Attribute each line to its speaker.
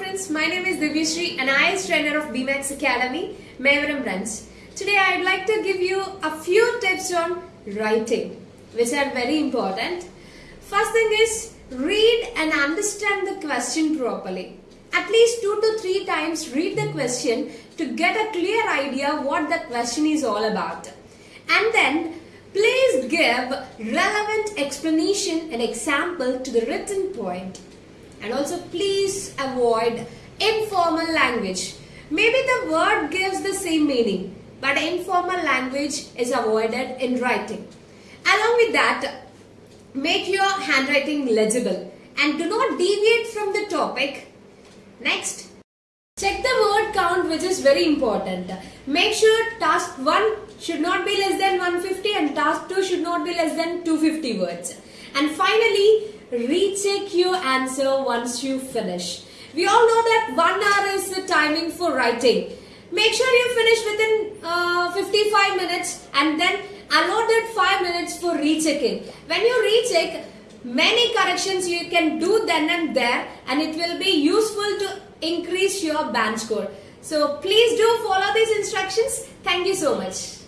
Speaker 1: friends, my name is Divyashree and I am trainer of BMAX Academy, Mayavaram branch. Today I would like to give you a few tips on writing which are very important. First thing is read and understand the question properly. At least two to three times read the question to get a clear idea what the question is all about. And then please give relevant explanation and example to the written point and also please avoid informal language. Maybe the word gives the same meaning but informal language is avoided in writing. Along with that, make your handwriting legible and do not deviate from the topic. Next, check the word count which is very important. Make sure task 1 should not be less than 150 and task 2 should not be less than 250 words. And finally, recheck your answer once you finish. We all know that one hour is the timing for writing. Make sure you finish within uh, 55 minutes and then allotted 5 minutes for rechecking. When you recheck, many corrections you can do then and there and it will be useful to increase your band score. So please do follow these instructions. Thank you so much.